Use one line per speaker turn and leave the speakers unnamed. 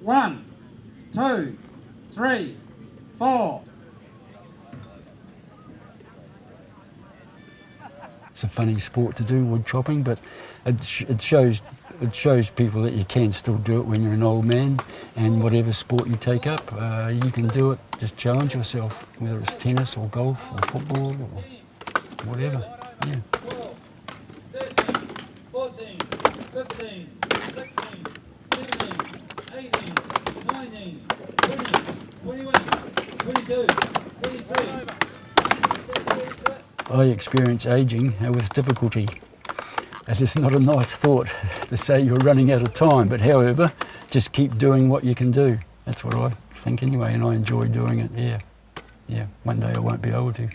One, two, three, four.
It's a funny sport to do, wood chopping, but it, sh it shows it shows people that you can still do it when you're an old man, and whatever sport you take up, uh, you can do it. Just challenge yourself, whether it's tennis or golf or football or whatever. Yeah.
14, 15, 16, 17, 18, 19, 20, 21, 22, 23.
I experience aging with difficulty. It is not a nice thought to say you're running out of time, but however, just keep doing what you can do. That's what I think anyway, and I enjoy doing it, yeah. Yeah, one day I won't be able to.